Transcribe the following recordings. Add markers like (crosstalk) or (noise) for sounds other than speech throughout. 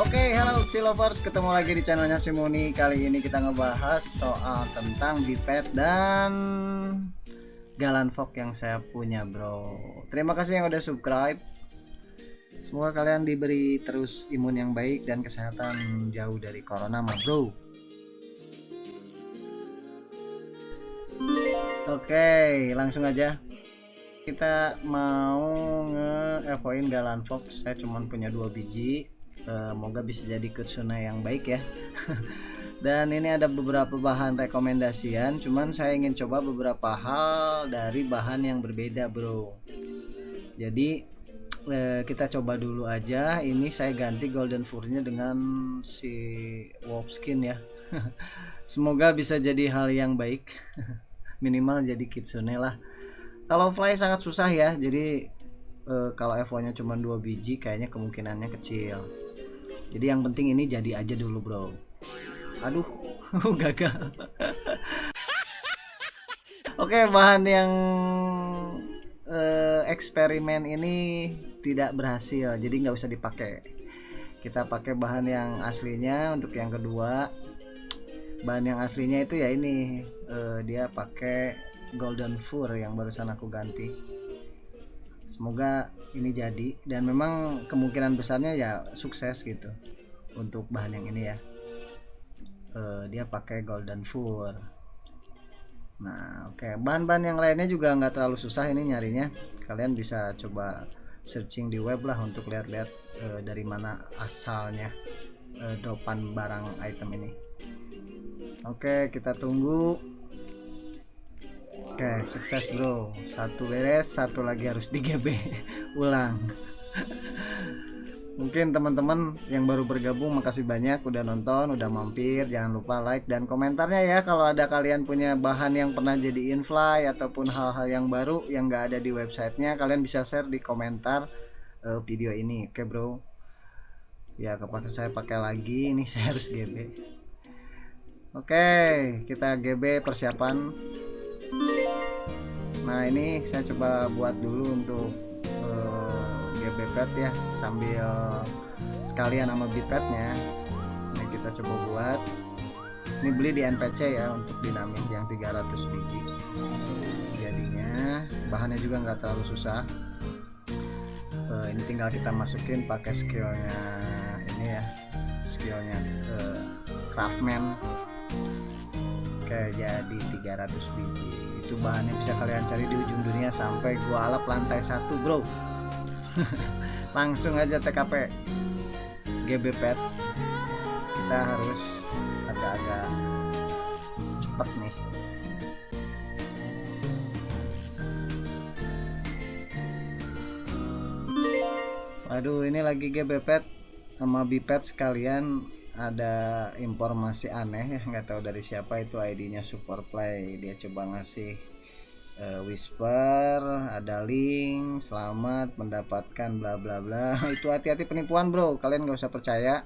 Oke, halo si lovers, ketemu lagi di channelnya Simoni. Kali ini kita ngebahas soal tentang biped dan galan fog yang saya punya, bro. Terima kasih yang udah subscribe. Semoga kalian diberi terus imun yang baik dan kesehatan jauh dari corona, ma bro. Oke, langsung aja. Kita mau nge-evoin galan fox. Saya cuma punya dua biji semoga bisa jadi kursuna yang baik ya. (laughs) Dan ini ada beberapa bahan rekomendasian cuman saya ingin coba beberapa hal dari bahan yang berbeda bro. Jadi eh, kita coba dulu aja. Ini saya ganti golden furnya dengan si wolf skin ya. (laughs) Semoga bisa jadi hal yang baik. (laughs) Minimal jadi kitsune lah. Kalau fly sangat susah ya jadi uh, kalau FO nya cuma dua biji kayaknya kemungkinannya kecil jadi yang penting ini jadi aja dulu bro. Aduh (laughs) gagal. (laughs) Oke bahan yang uh, eksperimen ini tidak berhasil jadi nggak usah dipakai. Kita pakai bahan yang aslinya untuk yang kedua. Bahan yang aslinya itu ya ini uh, dia pakai golden fur yang barusan aku ganti semoga ini jadi. Dan memang kemungkinan besarnya ya sukses gitu untuk bahan yang ini ya. Uh, dia pakai golden fur. Nah oke. Okay. bahan-bahan yang lainnya juga nggak terlalu susah ini nyarinya. Kalian bisa coba searching di web lah untuk lihat-lihat uh, dari mana asalnya uh, dropan barang item ini. Oke okay, kita tunggu Oke, sukses bro. Satu beres, satu lagi harus di GB. (laughs) Ulang. Mungkin teman-teman yang baru bergabung makasih banyak udah nonton, udah mampir. Jangan lupa like dan komentarnya ya kalau ada kalian punya bahan yang pernah jadi infly ataupun hal-hal yang baru yang gak ada di websitenya, kalian bisa share di komentar uh, video ini. Oke bro. Ya kepake saya pakai lagi, ini (laughs) saya harus GB. Oke, kita GB persiapan nah ini saya coba buat dulu untuk uh, eh, GBPad ya sambil sekalian sama bipednya ini kita coba buat. Ini beli di NPC ya untuk dinamik yang 300 biji. Jadinya bahannya juga nggak terlalu susah. Uh, ini tinggal kita masukin pakai skillnya ini ya skillnya uh, craftman jadi 300 biji. Itu bahannya bisa kalian cari di ujung dunia sampai gua alap lantai satu bro. (laughs) Langsung aja TKP GB pet. Kita harus agak-agak cepet nih. Waduh ini lagi GB pet sama bipet sekalian ada informasi aneh ya (laughs) nggak tahu dari siapa itu ID-nya Super Play dia coba ngasih uh, whisper ada link selamat mendapatkan bla bla bla. (laughs) Itu hati-hati penipuan bro. Kalian nggak usah percaya.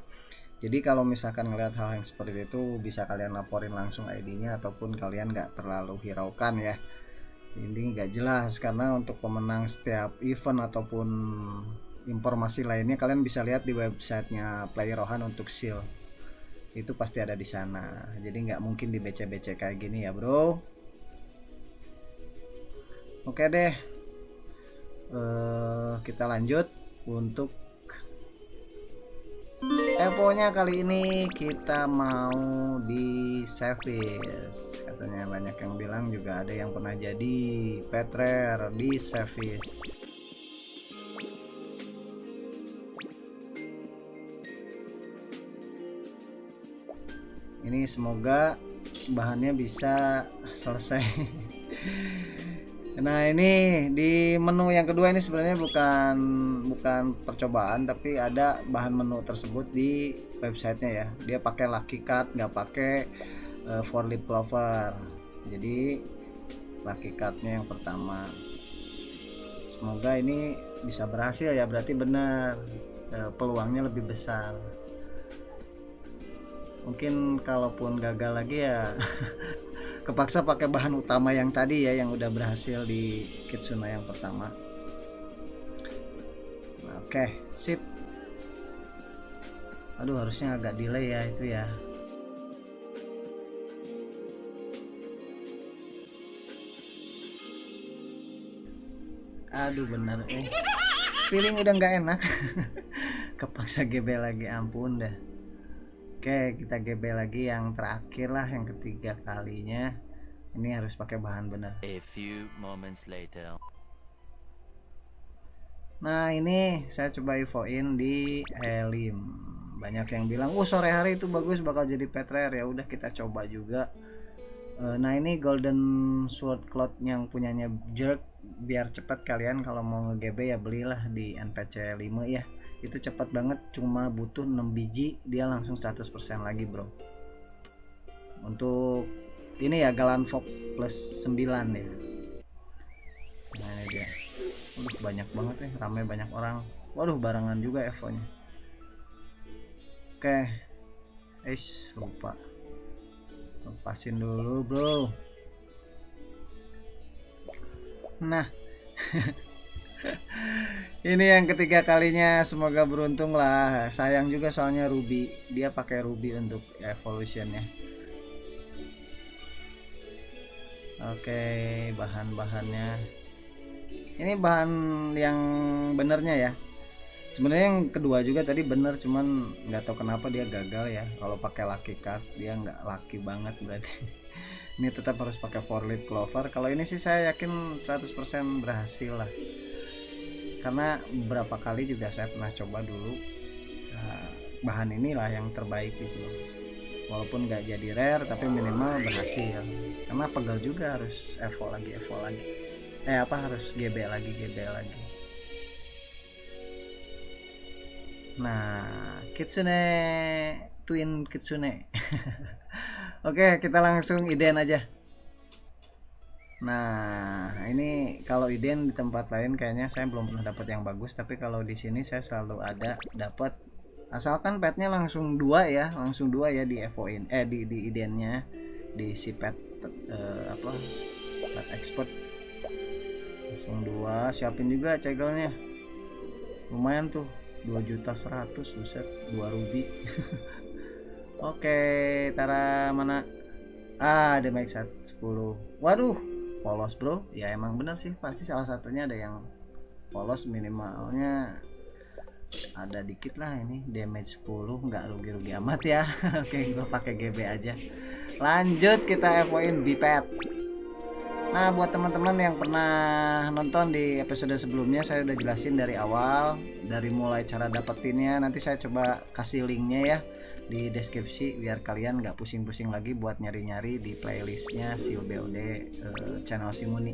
Jadi kalau misalkan ngeliat hal yang seperti itu bisa kalian laporin langsung ID-nya ataupun kalian nggak terlalu hiraukan ya. Ini nggak jelas karena untuk pemenang setiap event ataupun informasi lainnya kalian bisa lihat di websitenya Player Rohan untuk seal itu pasti ada di sana. Jadi nggak mungkin di BC-BC kayak gini ya bro. Oke deh. Uh, kita lanjut untuk Evo nya kali ini kita mau di service. Katanya banyak yang bilang juga ada yang pernah jadi petrer di service ini semoga bahannya bisa selesai. (laughs) Nah ini di menu yang kedua ini sebenarnya bukan bukan percobaan tapi ada bahan menu tersebut di websitenya ya. Dia pakai lucky card nggak pakai uh, for lip clover jadi lucky cardnya yang pertama. Semoga ini bisa berhasil ya berarti benar. Uh, peluangnya lebih besar mungkin kalaupun gagal lagi ya (laughs) kepaksa pakai bahan utama yang tadi ya yang udah berhasil di Kitsuna yang pertama. Oke okay, sip. Aduh harusnya agak delay ya itu ya. Aduh bener eh feeling udah nggak enak. (laughs) Kepaksa GB lagi ampun dah oke kita GB lagi yang terakhir lah yang ketiga kalinya ini harus pakai bahan bener A few moments later. Nah ini saya coba infoin di Elim. Banyak yang bilang, oh sore hari itu bagus bakal jadi pet rare ya. Udah kita coba juga. Eh, Nah ini golden sword cloth yang punyanya jerk biar cepat kalian kalau mau nge-GB ya belilah di NPC 5 ya. Itu cepat banget cuma butuh 6 biji dia langsung 100% lagi bro. Untuk ini ya Galan Fog plus 9 ya. Nah ini dia. Waduh banyak banget ya, ramai banyak orang. Waduh barengan juga Evo-nya. Oke. Eish, lupa. Lepasin dulu, Bro. Nah. (laughs) Ini yang ketiga kalinya semoga beruntung lah. Sayang juga soalnya Ruby, dia pakai Ruby untuk evolutionnya. Oke, bahan-bahannya. Ini bahan yang benernya ya. Sebenarnya yang kedua juga tadi bener cuman nggak tahu kenapa dia gagal ya. Kalau pakai lucky card dia nggak lucky banget berarti. (laughs) Ini tetap harus pakai four leaf clover. Kalau ini sih saya yakin 100% berhasil lah karena beberapa kali juga saya pernah coba dulu Nah, bahan inilah yang terbaik gitu walaupun nggak jadi rare tapi minimal berhasil. Karena pegel juga harus evo lagi evo lagi. Eh apa harus GB lagi GB lagi. Nah kitsune twin kitsune. (laughs) Oke kita langsung iden aja nah ini kalau iden di tempat lain kayaknya saya belum pernah dapat yang bagus tapi kalau di sini saya selalu ada dapat asalkan petnya langsung dua ya langsung dua ya di evoin eh di di idennya di si pet eh, apa pet expert. Langsung dua siapin juga cegelnya. Lumayan tuh 2 juta 100 buset 2 ruby (laughs) oke tara mana? Ah ada max 10 waduh polos bro. Ya emang bener sih. Pasti salah satunya ada yang polos minimalnya ada dikit lah ini. Damage 10 nggak rugi-rugi amat ya. (laughs) Oke gua pakai GB aja. Lanjut kita evoin bipet Nah, buat teman-teman yang pernah nonton di episode sebelumnya, saya udah jelasin dari awal, dari mulai cara dapetinnya. Nanti saya coba kasih linknya ya di deskripsi biar kalian nggak pusing-pusing lagi buat nyari-nyari di playlistnya si BOD eh, channel Simuni.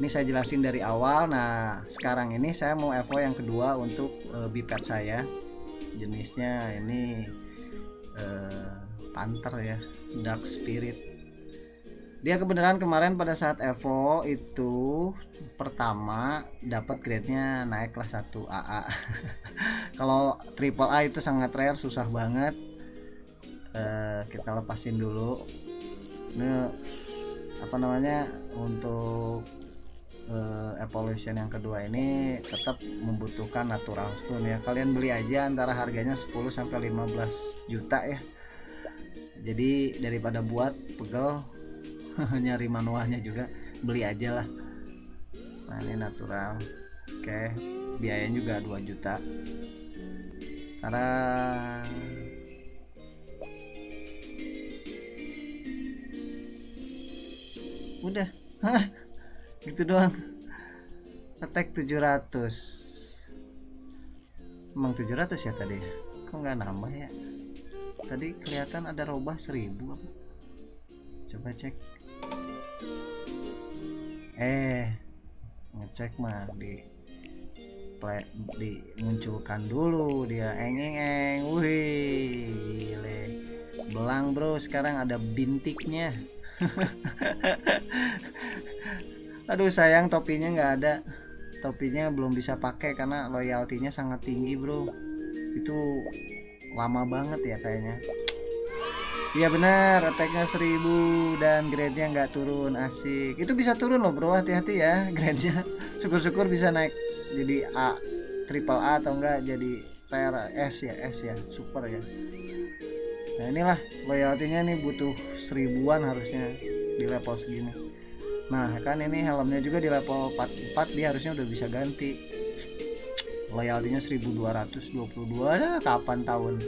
Ini saya jelasin dari awal. Nah, sekarang ini saya mau Evo yang kedua untuk eh, bipet saya. Jenisnya ini eh, Panther ya, Dark Spirit dia kebenaran kemarin pada saat Evo itu pertama dapat grade-nya naik kelas 1 AA (laughs) kalau triple A itu sangat rare susah banget Eh, kita lepasin dulu. Ini apa namanya untuk eh, evolution yang kedua ini tetap membutuhkan natural stone ya. Kalian beli aja antara harganya 10 sampai 15 juta ya. Jadi daripada buat pegel (laughs) nyari manualnya juga beli aja lah. Nah ini natural. Oke biayanya juga 2 juta. Karena udah. Hah, gitu doang. Attack 700 emang 700 ya tadi? Kok nggak nambah ya? Tadi kelihatan ada robah 1000 apa? Coba cek. Eh ngecek mah di play, dimunculkan dulu. Dia eng eng wih belang bro. Sekarang ada bintiknya (laughs) aduh sayang topinya nggak ada. Topinya belum bisa pakai karena loyaltinya sangat tinggi bro. Itu lama banget ya kayaknya. Iya benar, attacknya 1000 dan grade-nya nggak turun, asik. Itu bisa turun loh bro, hati-hati ya (laughs) grade-nya. Syukur-syukur bisa naik jadi A, triple A atau enggak jadi rare. S ya S ya. Super ya nah inilah loyaltinya nih butuh seribuan harusnya di level segini. Nah kan ini helmnya juga di level 44 dia harusnya udah bisa ganti. Loyaltinya 1222 ada kapan tahun?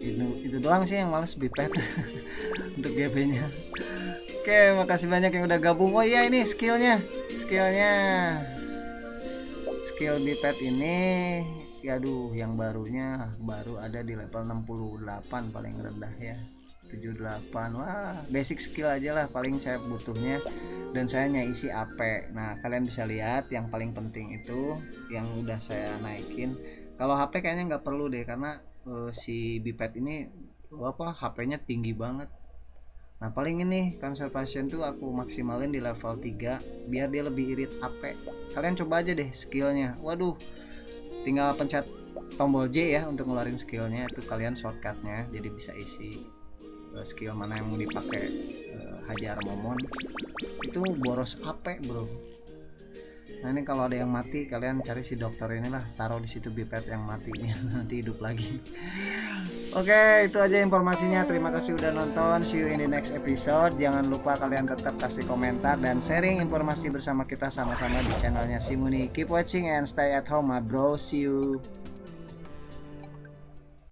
Itu itu doang sih yang males bipet (laughs) untuk GP nya oke makasih banyak yang udah gabung. Oh iya ini skillnya. Skillnya. Skill bipet ini ya aduh yang barunya baru ada di level 68 paling rendah ya. 78 wah basic skill aja lah paling saya butuhnya. Dan saya isi AP nah kalian bisa lihat yang paling penting itu yang udah saya naikin. Kalau HP kayaknya nggak perlu deh karena uh, si bipet ini apa HP-nya tinggi banget. Nah paling ini conservation tuh aku maksimalin di level 3 biar dia lebih irit AP kalian coba aja deh skillnya. Waduh tinggal pencet tombol J ya untuk ngeluarin skillnya. Itu kalian shortcutnya jadi bisa isi uh, skill mana yang mau dipakai uh, hajar momon itu boros AP bro? Nah ini kalau ada yang mati kalian cari si dokter inilah taruh di situ bipet yang mati. (laughs) Nanti hidup lagi oke itu aja informasinya. Terima kasih udah nonton. See you in the next episode. Jangan lupa kalian tetap kasih komentar dan sharing informasi bersama kita sama-sama di channelnya Simuni. Keep watching and stay at home my bro. See you